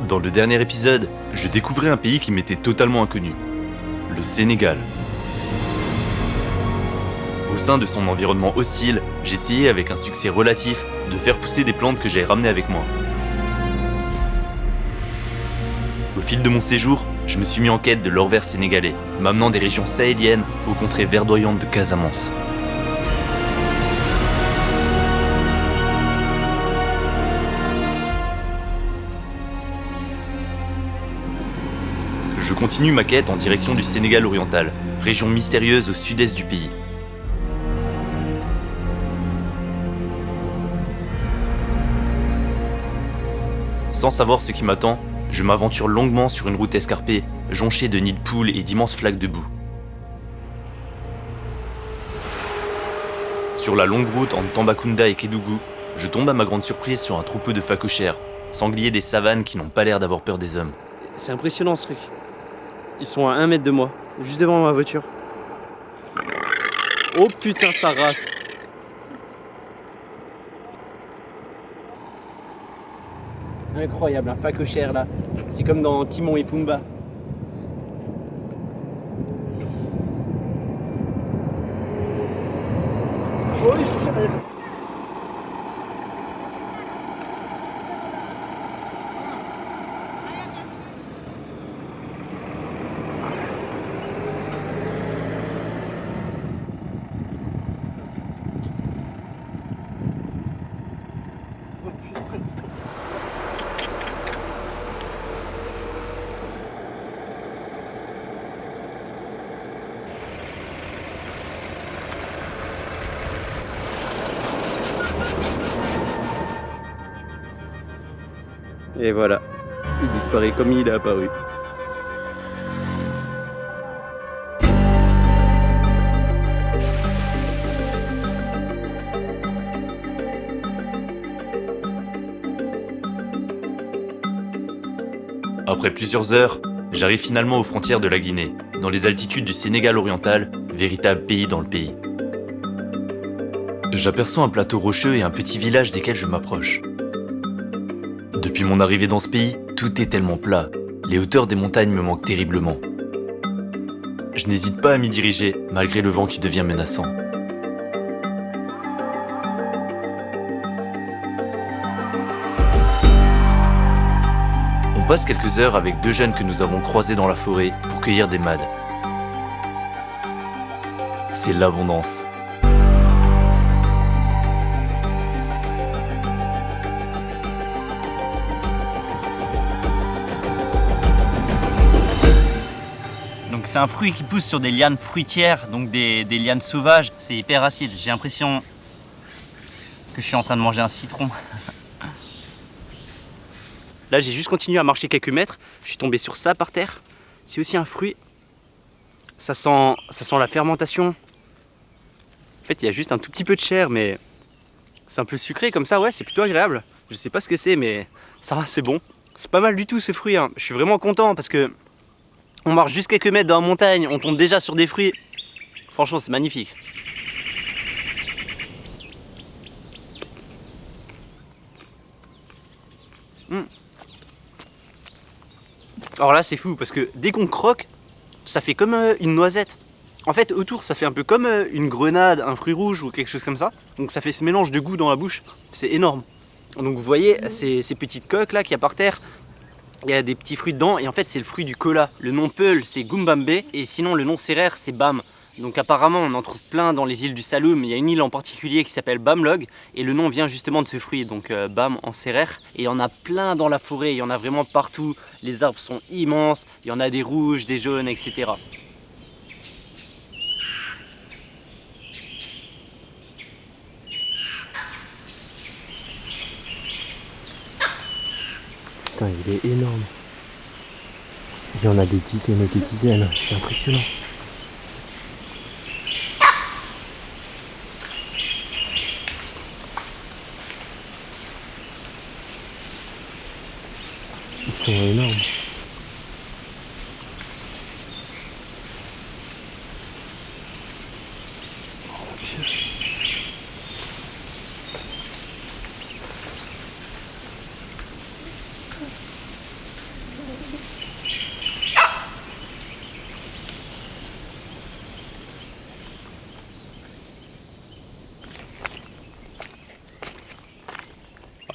Dans le dernier épisode, je découvrais un pays qui m'était totalement inconnu. Le Sénégal. Au sein de son environnement hostile, j'essayais avec un succès relatif de faire pousser des plantes que j'avais ramenées avec moi. Au fil de mon séjour, je me suis mis en quête de l'or vert sénégalais, m'amenant des régions sahéliennes aux contrées verdoyantes de Casamance. Continue ma quête en direction du Sénégal oriental, région mystérieuse au sud-est du pays. Sans savoir ce qui m'attend, je m'aventure longuement sur une route escarpée, jonchée de nids de poules et d'immenses flaques de boue. Sur la longue route entre Tambacounda et Kédougou, je tombe à ma grande surprise sur un troupeau de phacochères, sangliers des savanes qui n'ont pas l'air d'avoir peur des hommes. C'est impressionnant ce truc. Ils sont à un mètre de moi, juste devant ma voiture. Oh putain, ça race. Incroyable, un phacochère là. C'est comme dans Timon et Pumba. Et voilà, il disparaît comme il est apparu. Après plusieurs heures, j'arrive finalement aux frontières de la Guinée, dans les altitudes du Sénégal oriental, véritable pays dans le pays. J'aperçois un plateau rocheux et un petit village desquels je m'approche. Depuis mon arrivée dans ce pays, tout est tellement plat. Les hauteurs des montagnes me manquent terriblement. Je n'hésite pas à m'y diriger, malgré le vent qui devient menaçant. Passe quelques heures avec deux jeunes que nous avons croisés dans la forêt pour cueillir des mades. C'est l'abondance. Donc c'est un fruit qui pousse sur des lianes fruitières, donc des, des lianes sauvages. C'est hyper acide. J'ai l'impression que je suis en train de manger un citron. Là, j'ai juste continué à marcher quelques mètres. Je suis tombé sur ça par terre. C'est aussi un fruit. Ça sent, ça sent la fermentation. En fait, il y a juste un tout petit peu de chair, mais c'est un peu sucré comme ça. Ouais, c'est plutôt agréable. Je sais pas ce que c'est, mais ça c'est bon. C'est pas mal du tout ce fruit. hein. Je suis vraiment content parce que on marche juste quelques mètres dans la montagne, on tombe déjà sur des fruits. Franchement, c'est magnifique. Alors là, c'est fou parce que dès qu'on croque, ça fait comme euh, une noisette. En fait, autour, ça fait un peu comme euh, une grenade, un fruit rouge ou quelque chose comme ça. Donc ça fait ce mélange de goût dans la bouche. C'est énorme. Donc vous voyez ces, petites coques là qu'il y a par terre. Il y a des petits fruits dedans et en fait c'est le fruit du cola. Le nom Peul c'est Gumbambe et sinon le nom Serrer c'est Bam. Donc apparemment on en trouve plein dans les îles du Saloum. Il y a une île en particulier qui s'appelle Bamlog et le nom vient justement de ce fruit, donc euh, Bam en Serrer. Et il y en a plein dans la forêt, il y en a vraiment partout. Les arbres sont immenses, il y en a des rouges, des jaunes, etc. Putain, il est énorme. Il y en a des dizaines et des dizaines, c'est impressionnant. Ah,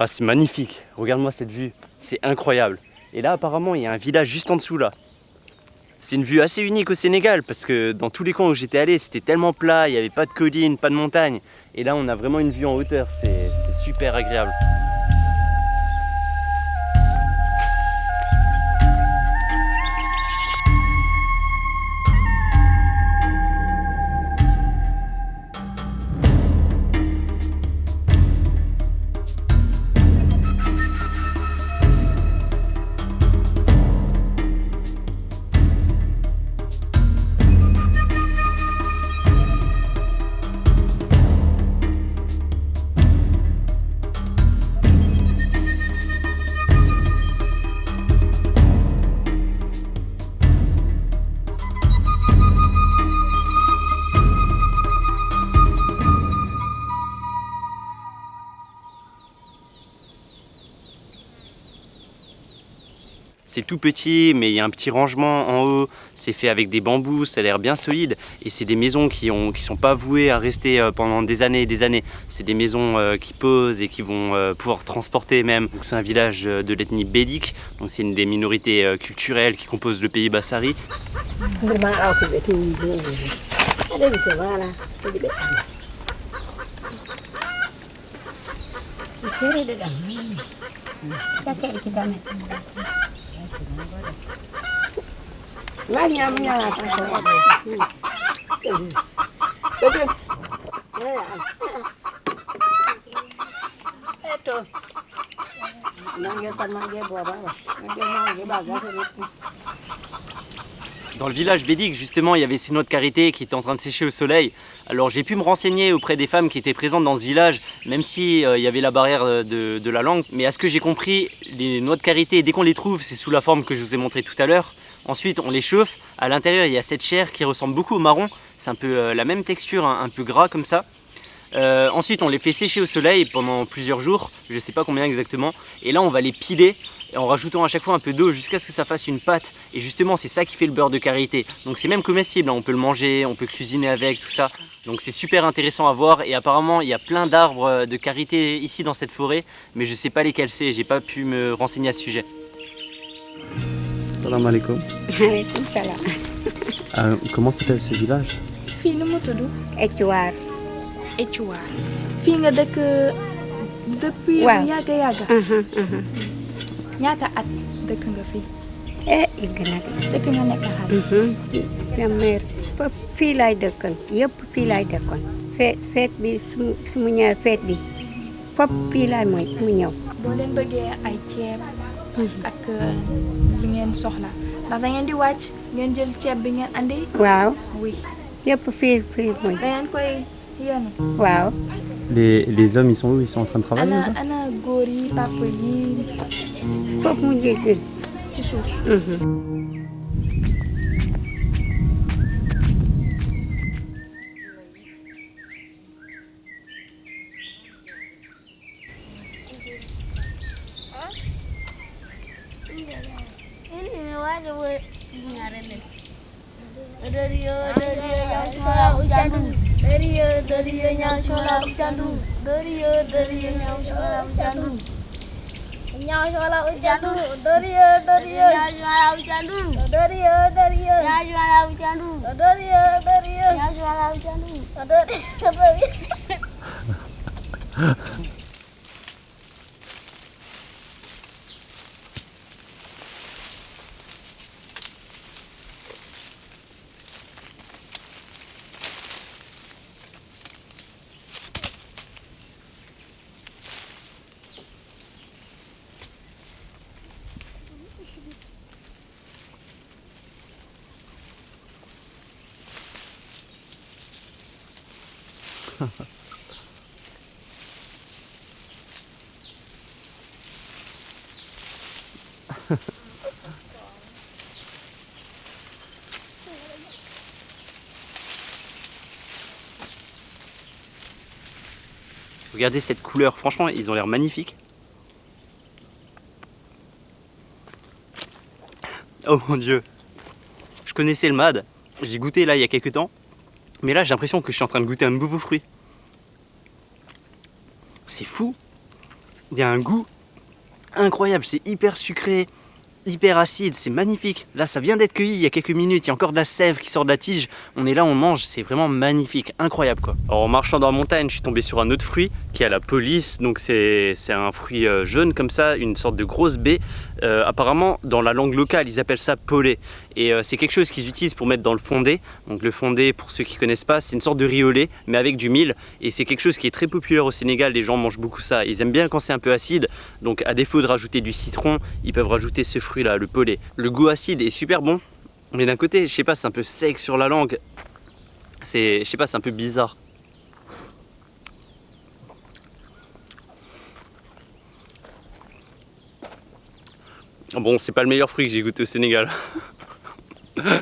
c'est magnifique, regarde-moi cette vue, c'est incroyable. Et là, apparemment, il y a un village juste en dessous là. C'est une vue assez unique au Sénégal parce que dans tous les coins où j'étais allé, c'était tellement plat, il n'y avait pas de collines, pas de montagnes. Et là, on a vraiment une vue en hauteur. C'est c'est super agréable. C'est tout petit, mais il y a un petit rangement en haut. C'est fait avec des bambous, ça a l'air bien solide. Et c'est des maisons qui ne qui sont pas vouées à rester euh, pendant des années et des années. C'est des maisons euh, qui posent et qui vont euh, pouvoir transporter même. C'est un village de l'ethnie bédik. Donc c'est une des minorités culturelles qui composent le pays Bassari. Magnamnya Itu. Nangis sama dia buah apa? Nangis sama dia bagas. Dans le village bédik, justement, il y avait ces noix de karité qui étaient en train de sécher au soleil. Alors j'ai pu me renseigner auprès des femmes qui étaient présentes dans ce village, même si euh, y avait la barrière euh, de, la langue. Mais à ce que j'ai compris, les noix de karité, dès qu'on les trouve, c'est sous la forme que je vous ai montré tout à l'heure. Ensuite, on les chauffe. À l'intérieur, il y a cette chair qui ressemble beaucoup au marron. C'est un peu euh, la même texture, hein, un peu gras comme ça. Euh, ensuite, on les fait sécher au soleil pendant plusieurs jours, je ne sais pas combien exactement. Et là, on va les piler en rajoutant à chaque fois un peu d'eau jusqu'à ce que ça fasse une pâte. Et justement, c'est ça qui fait le beurre de karité. Donc c'est même comestible, hein. on peut le manger, on peut cuisiner avec, tout ça. Donc c'est super intéressant à voir. Et apparemment, il y a plein d'arbres euh, de karité ici dans cette forêt, mais je ne sais pas lesquels c'est. J'ai pas pu me renseigner à ce sujet. Salam alaikum. Euh, comment s'appelle ce village? Fii nu tudd Ecuar. Étuwaar fii nga dëkk depuis Waaw. yàgg yàgg ñaata at dëkk nga fii Eh, yëgg na de. depuis nga nekk xale. Sama mère fii laay dëkkoon yëpp fii laay dëkkoon. feet feet bi su su mu ñëwee feet bi fépp fii laay mooy mu ñëw. boo leen bëggee ay ceeb ak li ngeen soxla ndax da ngeen di wàcc ngeen jël ceeb bi ngeen andi waaw oui. Yëpp fii fii mooy da ngeen koy waaw. les, les hommes, ils sont où? Ils sont en train de travailler ana ana góor yi papa yi fépp mu jógee. ci suuf Dariya dariya nyang shola candu, Dariya dariya nyang shola candu, Nyang shola candu, Dariya dariya nyang shola candu, Dariya dariya nyang shola candu, Dariya dariya nyang shola candu, Dariya dariya Regardez cette couleur, franchement, ils ont l'air magnifiques. Oh mon dieu. Je connaissais le mad, j'ai goûté là il y a quelques temps, mais là j'ai l'impression que je suis en train de goûter un nouveau fruit. C'est fou. il y a un goût incroyable, c'est hyper sucré, hyper acide, c'est magnifique. Là, ça vient d'être cueilli il y a quelques minutes, il y a encore de la sève qui sort de la tige. On est là, on mange, c'est vraiment magnifique, incroyable quoi. Alors, en marchant dans la montagne, je suis tombé sur un autre fruit qui est la police. Donc, c'est c'est un fruit euh, jaune comme ça, une sorte de grosse baie. Euh, apparemment, dans la langue locale, ils appellent ça polé. Et euh, c'est quelque chose qu'ils utilisent pour mettre dans le fondé. Donc, le fondé, pour ceux qui connaissent pas, c'est une sorte de lait, mais avec du mil. Et c'est quelque chose qui est très populaire au Sénégal. Les gens mangent beaucoup ça. Ils aiment bien quand c'est un peu acide. Donc, à défaut de rajouter du citron, ils peuvent rajouter ce fruit-là, le polé. Le goût acide est super bon. Mais d'un côté, je sais pas, c'est un peu sec sur la langue. C'est, je sais pas, c'est un peu bizarre. Bon, c'est pas le meilleur fruit que j'ai goûté au Sénégal. Elle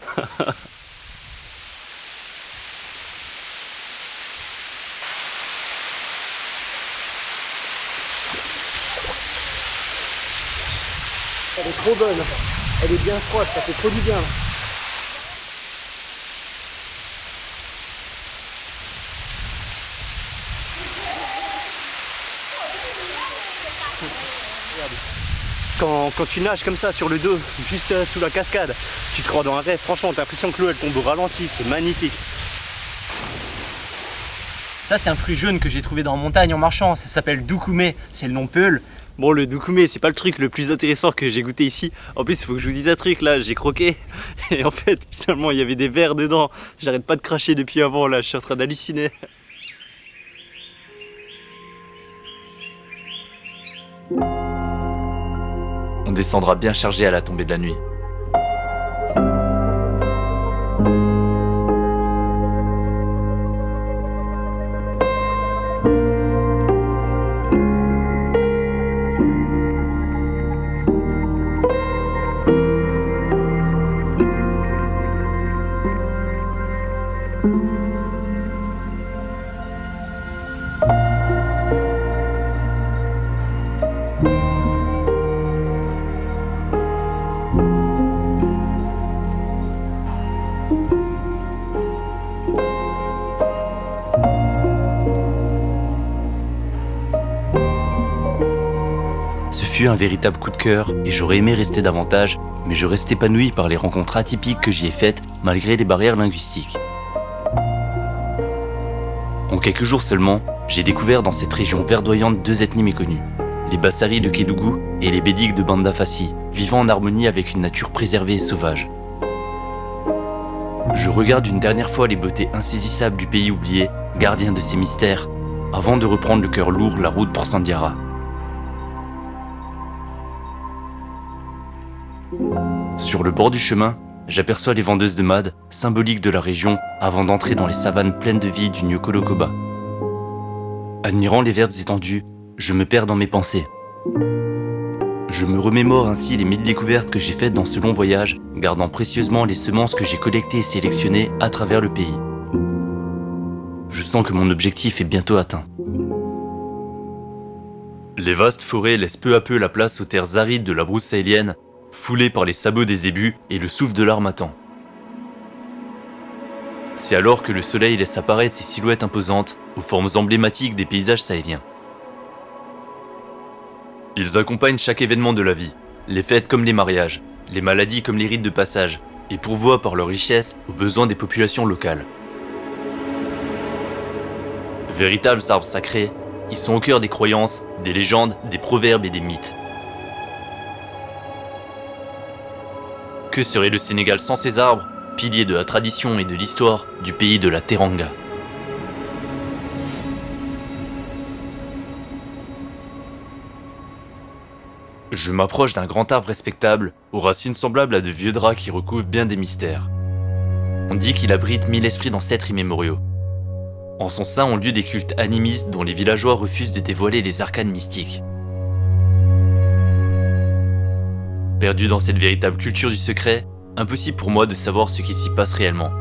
est trop bonne. Elle est bien froide, ça fait trop du bien. Quand, quand tu nages comme ça sur le dos, juste euh, sous la cascade, tu te crois dans un rêve. Franchement, t'as l'impression que l'eau elle tombe au ralenti, c'est magnifique. Ça, c'est un fruit jaune que j'ai trouvé dans la montagne en marchant. Ça s'appelle doukoumé. C'est le nom Peul. Bon, le doukoumé, c'est pas le truc le plus intéressant que j'ai goûté ici. En plus, il faut que je vous dise un truc là, j'ai croqué. Et en fait, finalement, il y avait des vers dedans. J'arrête pas de cracher depuis avant là, je suis en train d'halluciner. On descendra bien chargé à la tombée de la nuit. Un véritable coup de cœur et j'aurais aimé rester davantage, mais je reste épanoui par les rencontres atypiques que j'y ai faites malgré les barrières linguistiques. En quelques jours seulement, j'ai découvert dans cette région verdoyante deux ethnies méconnues, les Bassari de Kédougou et les Bédiques de Banda Fassi, vivant en harmonie avec une nature préservée et sauvage. Je regarde une dernière fois les beautés insaisissables du pays oublié, gardien de ses mystères, avant de reprendre le cœur lourd la route pour Sandiara. Sur le bord du chemin, j'aperçois les vendeuses de mad, symboliques de la région, avant d'entrer dans les savanes pleines de vie du Nyokolokoba. Admirant les vertes étendues, je me perds dans mes pensées. Je me remémore ainsi les mille découvertes que j'ai faites dans ce long voyage, gardant précieusement les semences que j'ai collectées et sélectionnées à travers le pays. Je sens que mon objectif est bientôt atteint. Les vastes forêts laissent peu à peu la place aux terres arides de la brousse sahélienne, foulées par les sabots des zébus et le souffle de l'armatan. C'est alors que le soleil laisse apparaître ses silhouettes imposantes aux formes emblématiques des paysages sahéliens. Ils accompagnent chaque événement de la vie, les fêtes comme les mariages, les maladies comme les rites de passage, et pourvoient par leur richesse aux besoins des populations locales. Véritables arbres sacrés, ils sont au cœur des croyances, des légendes, des proverbes et des mythes. Que serait le Sénégal sans ces arbres, piliers de la tradition et de l'histoire du pays de la Teranga Je m'approche d'un grand arbre respectable, aux racines semblables à de vieux draps qui recouvrent bien des mystères. On dit qu'il abrite mille esprits d'ancêtres immémoriaux. En son sein ont lieu des cultes animistes dont les villageois refusent de dévoiler les arcanes mystiques. Perdu dans cette véritable culture du secret, impossible pour moi de savoir ce qui s'y passe réellement.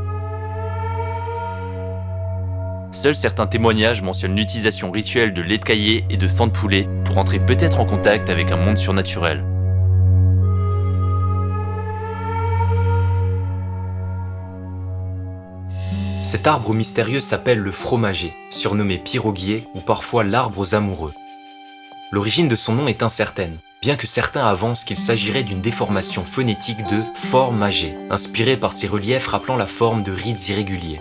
Seuls certains témoignages mentionnent l'utilisation rituelle de lait de caillé et de sang de poulet pour entrer peut-être en contact avec un monde surnaturel. Cet arbre mystérieux s'appelle le fromager, surnommé piroguier ou parfois l'arbre aux amoureux. L'origine de son nom est incertaine, bien que certains avancent qu'il s'agirait d'une déformation phonétique de fort magé, inspirée par ses reliefs rappelant la forme de rides irréguliers.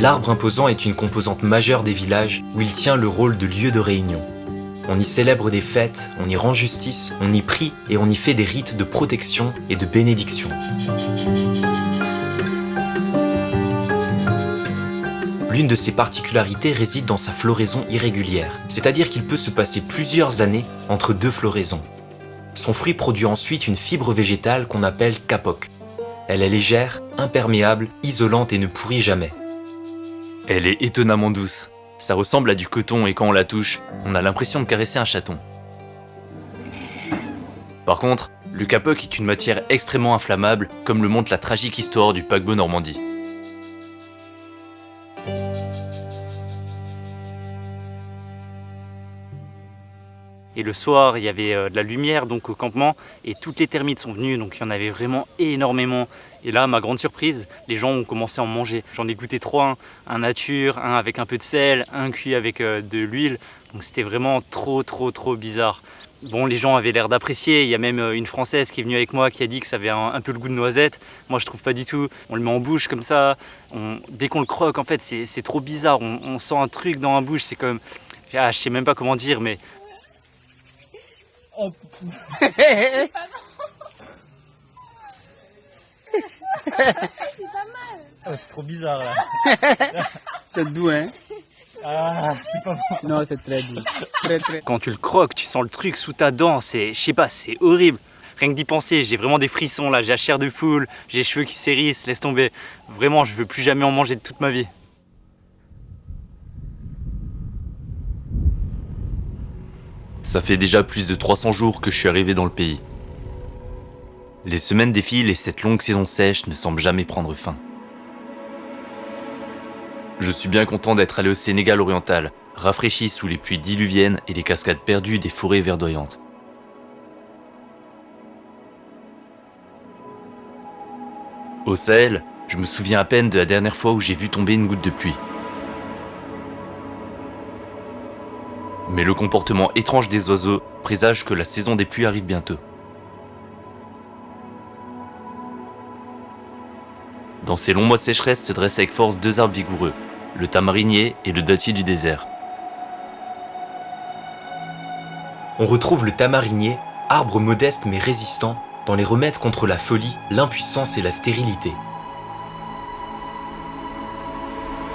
L'arbre imposant est une composante majeure des villages où il tient le rôle de lieu de réunion. On y célèbre des fêtes, on y rend justice, on y prie et on y fait des rites de protection et de bénédiction. L'une de ses particularités réside dans sa floraison irrégulière, c'est-à-dire qu'il peut se passer plusieurs années entre deux floraisons. Son fruit produit ensuite une fibre végétale qu'on appelle capoc. Elle est légère, imperméable, isolante et ne pourrit jamais. Elle est étonnamment douce. Ça ressemble à du coton et quand on la touche, on a l'impression de caresser un chaton. Par contre, le capoc est une matière extrêmement inflammable, comme le montre la tragique histoire du paquebot Normandie. Et le soir, il y avait euh, de la lumière donc au campement et toutes les termites sont venues, donc il y en avait vraiment énormément. Et là, ma grande surprise, les gens ont commencé à en manger. J'en ai goûté trois, un nature, un avec un peu de sel, un cuit avec euh, de l'huile. Donc c'était vraiment trop, trop, trop bizarre. Bon, les gens avaient l'air d'apprécier. Il y a même euh, une Française qui est venue avec moi qui a dit que ça avait un, peu le goût de noisette. Moi, je trouve pas du tout. On le met en bouche comme ça. dès qu'on le croque, en fait, c'est trop bizarre. On, sent un truc dans la bouche. C'est comme... Ah, je sais même pas comment dire, mais Oh, c'est trop bizarre là. c'est doux, hein Ah, c'est pas bon. Non, c'est très doux. Très, très. Quand tu le croques, tu sens le truc sous ta dent. C'est, je sais pas, c'est horrible. Rien que d'y penser, j'ai vraiment des frissons là. J'ai la chair de poule, j'ai les cheveux qui s'hérissent, laisse tomber. Vraiment, je veux plus jamais en manger de toute ma vie. Ça fait déjà plus de 300 jours que je suis arrivé dans le pays. Les semaines défilent et cette longue saison sèche ne semble jamais prendre fin. Je suis bien content d'être allé au Sénégal oriental, rafraîchi sous les pluies diluviennes et les cascades perdues des forêts verdoyantes. Au Sahel, je me souviens à peine de la dernière fois où j'ai vu tomber une goutte de pluie. Mais le comportement étrange des oiseaux présage que la saison des pluies arrive bientôt. Dans ces longs mois de sécheresse se dressent avec force deux arbres vigoureux, le tamarinier et le dattier du désert. On retrouve le tamarinier, arbre modeste mais résistant, dans les remèdes contre la folie, l'impuissance et la stérilité.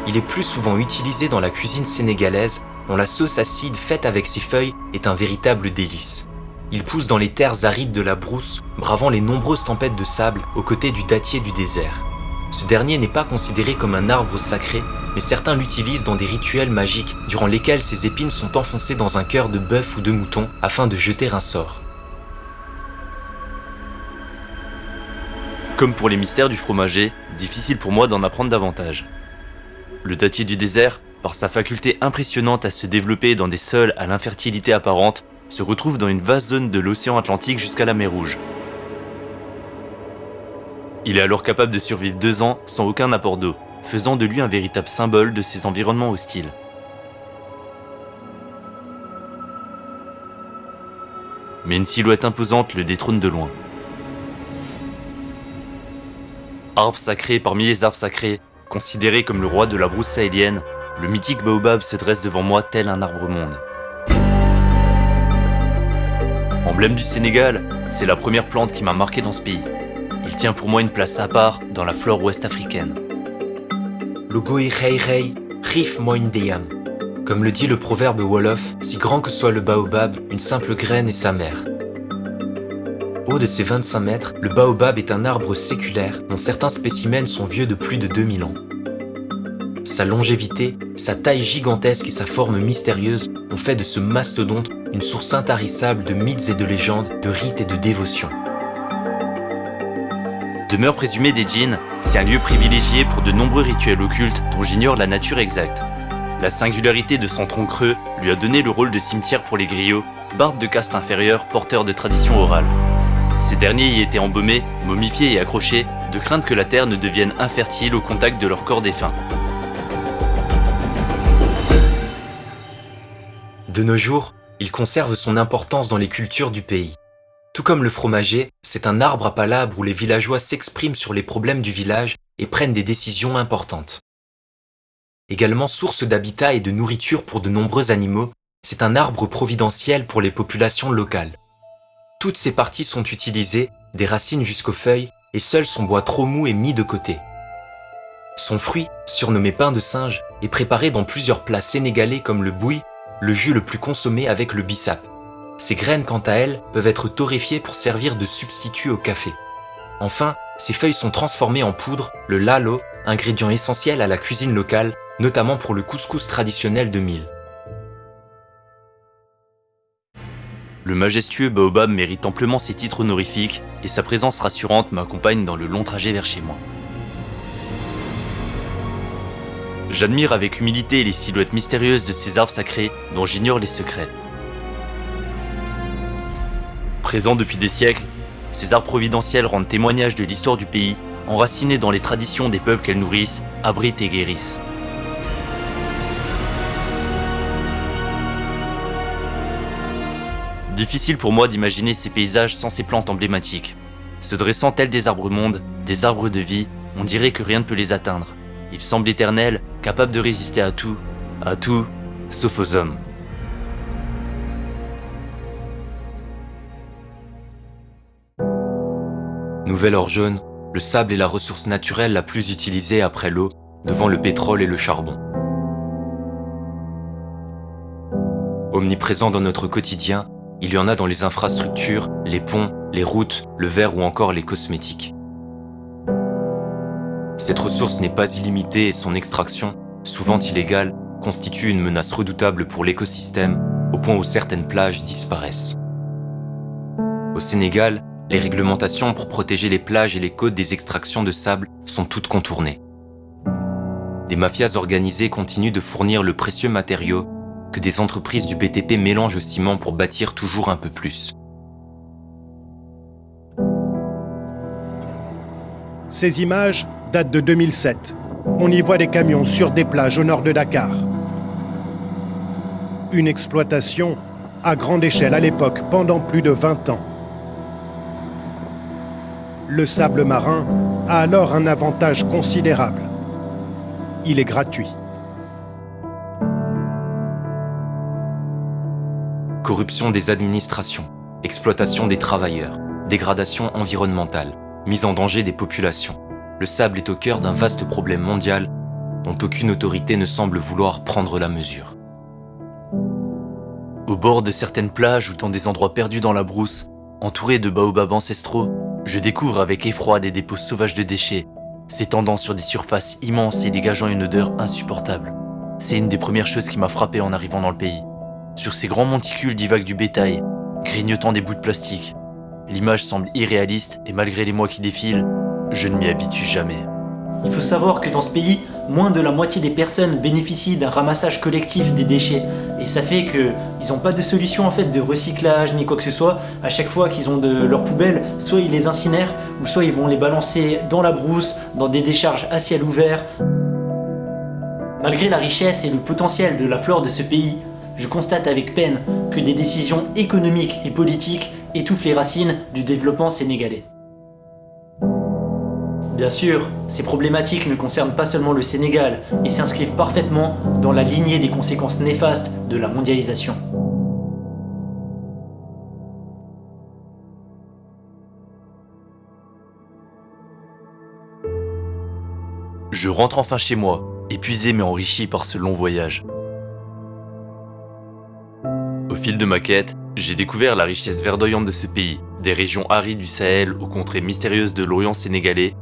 Il est plus souvent utilisé dans la cuisine sénégalaise dont la sauce acide faite avec ses feuilles est un véritable délice. Il pousse dans les terres arides de la brousse, bravant les nombreuses tempêtes de sable aux côtés du dattier du désert. Ce dernier n'est pas considéré comme un arbre sacré, mais certains l'utilisent dans des rituels magiques durant lesquels ses épines sont enfoncées dans un cœur de bœuf ou de mouton afin de jeter un sort. Comme pour les mystères du fromager, difficile pour moi d'en apprendre davantage. Le dattier du désert par sa faculté impressionnante à se développer dans des sols à l'infertilité apparente, se retrouve dans une vaste zone de l'océan Atlantique jusqu'à la mer Rouge. Il est alors capable de survivre deux ans sans aucun apport d'eau, faisant de lui un véritable symbole de ces environnements hostiles. Mais une silhouette imposante le détrône de loin. Arbre sacré parmi les arbres sacrés, considéré comme le roi de la brousse sahélienne, le mythique baobab se dresse devant moi tel un arbre-monde. Emblème du Sénégal, c'est la première plante qui m'a marqué dans ce pays. Il tient pour moi une place à part dans la flore ouest-africaine. Logoy rei rei, rif moindeyam. Comme le dit le proverbe Wolof, si grand que soit le baobab, une simple graine est sa mère. Haut de ses 25 mètres, le baobab est un arbre séculaire dont certains spécimens sont vieux de plus de 2000 ans. Sa longévité, sa taille gigantesque et sa forme mystérieuse ont fait de ce mastodonte une source intarissable de mythes et de légendes, de rites et de dévotions. Demeure présumée des djinns, c'est un lieu privilégié pour de nombreux rituels occultes dont j'ignore la nature exacte. La singularité de son tronc creux lui a donné le rôle de cimetière pour les griots, bardes de caste inférieure porteurs de traditions orales. Ces derniers y étaient embaumés, momifiés et accrochés de crainte que la terre ne devienne infertile au contact de leur corps défunt. De nos jours, il conserve son importance dans les cultures du pays. Tout comme le fromager, c'est un arbre à palabres où les villageois s'expriment sur les problèmes du village et prennent des décisions importantes. Également source d'habitat et de nourriture pour de nombreux animaux, c'est un arbre providentiel pour les populations locales. Toutes ses parties sont utilisées, des racines jusqu'aux feuilles, et seul son bois trop mou est mis de côté. Son fruit, surnommé pain de singe, est préparé dans plusieurs plats sénégalais comme le bouille, le jus le plus consommé avec le bissap. Ses graines, quant à elles, peuvent être torréfiées pour servir de substitut au café. Enfin, ses feuilles sont transformées en poudre, le lalo, ingrédient essentiel à la cuisine locale, notamment pour le couscous traditionnel de mille. Le majestueux baobab mérite amplement ses titres honorifiques et sa présence rassurante m'accompagne dans le long trajet vers chez moi. J'admire avec humilité les silhouettes mystérieuses de ces arbres sacrés dont j'ignore les secrets. Présents depuis des siècles, ces arbres providentiels rendent témoignage de l'histoire du pays, enracinés dans les traditions des peuples qu'elles nourrissent, abritent et guérissent. Difficile pour moi d'imaginer ces paysages sans ces plantes emblématiques. Se dressant tels des arbres-mondes, des arbres de vie, on dirait que rien ne peut les atteindre. Ils semblent éternels, capables de résister à tout, à tout, sauf aux hommes. Nouvel or jaune, le sable est la ressource naturelle la plus utilisée après l'eau, devant le pétrole et le charbon. Omniprésent dans notre quotidien, il y en a dans les infrastructures, les ponts, les routes, le verre ou encore les cosmétiques. Cette ressource n'est pas illimitée et son extraction, souvent illégale, constitue une menace redoutable pour l'écosystème, au point où certaines plages disparaissent. Au Sénégal, les réglementations pour protéger les plages et les côtes des extractions de sable sont toutes contournées. Des mafias organisées continuent de fournir le précieux matériau que des entreprises du BTP mélangent au ciment pour bâtir toujours un peu plus. Ces images datent de 2007. On y voit des camions sur des plages au nord de Dakar. Une exploitation à grande échelle à l'époque pendant plus de 20 ans. Le sable marin a alors un avantage considérable. Il est gratuit. Corruption des administrations, exploitation des travailleurs, dégradation environnementale, mise en danger des populations. Le sable est au cœur d'un vaste problème mondial dont aucune autorité ne semble vouloir prendre la mesure. Au bord de certaines plages ou dans des endroits perdus dans la brousse, entourés de baobabs ancestraux, je découvre avec effroi des dépôts sauvages de déchets, s'étendant sur des surfaces immenses et dégageant une odeur insupportable. C'est une des premières choses qui m'a frappé en arrivant dans le pays. Sur ces grands monticules divaguent du bétail, grignotant des bouts de plastique. L'image semble irréaliste et malgré les mois qui défilent, je ne m'y habitue jamais. Il faut savoir que dans ce pays, moins de la moitié des personnes bénéficient d'un ramassage collectif des déchets. Et ça fait qu'ils n'ont pas de solution en fait de recyclage ni quoi que ce soit. À chaque fois qu'ils ont de leurs poubelles, soit ils les incinèrent, ou soit ils vont les balancer dans la brousse, dans des décharges à ciel ouvert. Malgré la richesse et le potentiel de la flore de ce pays, je constate avec peine que des décisions économiques et politiques étouffent les racines du développement sénégalais. Bien sûr, ces problématiques ne concernent pas seulement le Sénégal et s'inscrivent parfaitement dans la lignée des conséquences néfastes de la mondialisation. Je rentre enfin chez moi, épuisé mais enrichi par ce long voyage. Au fil de ma quête, j'ai découvert la richesse verdoyante de ce pays, des régions arides du Sahel aux contrées mystérieuses de l'Orient sénégalais,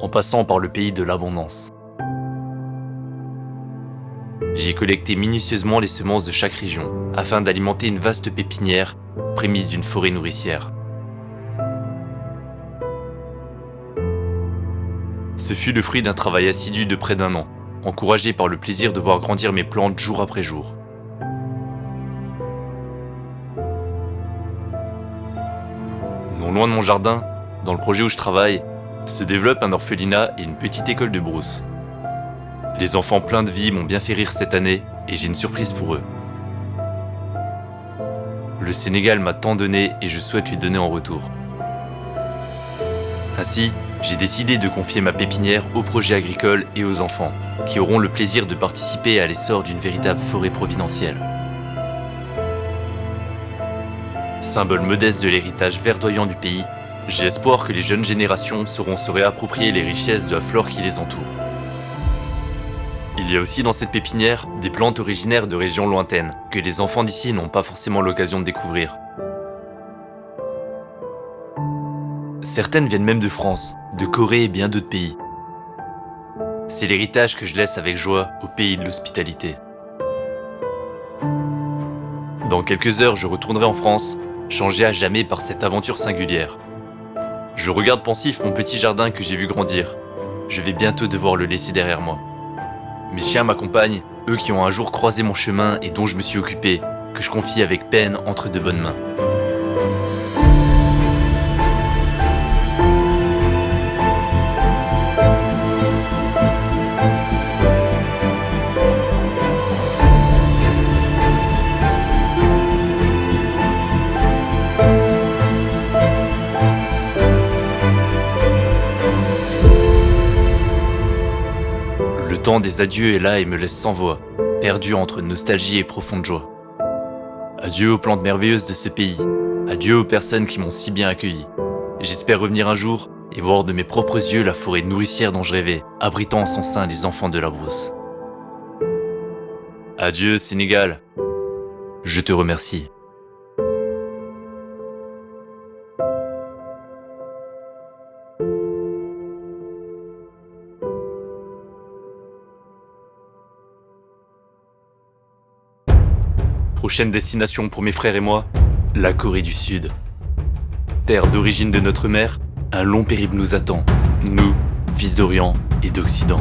en passant par le pays de l'abondance. J'ai collecté minutieusement les semences de chaque région, afin d'alimenter une vaste pépinière, prémisse d'une forêt nourricière. Ce fut le fruit d'un travail assidu de près d'un an, encouragé par le plaisir de voir grandir mes plantes jour après jour. Loin de mon jardin, dans le projet où je travaille, se développe un orphelinat et une petite école de brousse. Les enfants pleins de vie m'ont bien fait rire cette année et j'ai une surprise pour eux. Le Sénégal m'a tant donné et je souhaite lui donner en retour. Ainsi, j'ai décidé de confier ma pépinière aux projets agricoles et aux enfants, qui auront le plaisir de participer à l'essor d'une véritable forêt providentielle. Symbole modeste de l'héritage verdoyant du pays, j'ai espoir que les jeunes générations sauront se réapproprier les richesses de la flore qui les entoure. Il y a aussi dans cette pépinière des plantes originaires de régions lointaines, que les enfants d'ici n'ont pas forcément l'occasion de découvrir. Certaines viennent même de France, de Corée et bien d'autres pays. C'est l'héritage que je laisse avec joie au pays de l'hospitalité. Dans quelques heures, je retournerai en France, changé à jamais par cette aventure singulière. Je regarde pensif mon petit jardin que j'ai vu grandir. Je vais bientôt devoir le laisser derrière moi. Mes chiens m'accompagnent, eux qui ont un jour croisé mon chemin et dont je me suis occupé, que je confie avec peine entre de bonnes mains. Des adieux est là et me laisse sans voix, perdu entre nostalgie et profonde joie. Adieu aux plantes merveilleuses de ce pays, adieu aux personnes qui m'ont si bien accueilli. J'espère revenir un jour et voir de mes propres yeux la forêt nourricière dont je rêvais, abritant en son sein les enfants de la brousse. Adieu Sénégal, je te remercie. Prochaine destination pour mes frères et moi, la Corée du Sud. Terre d'origine de notre mère, un long périple nous attend, nous, fils d'Orient et d'Occident.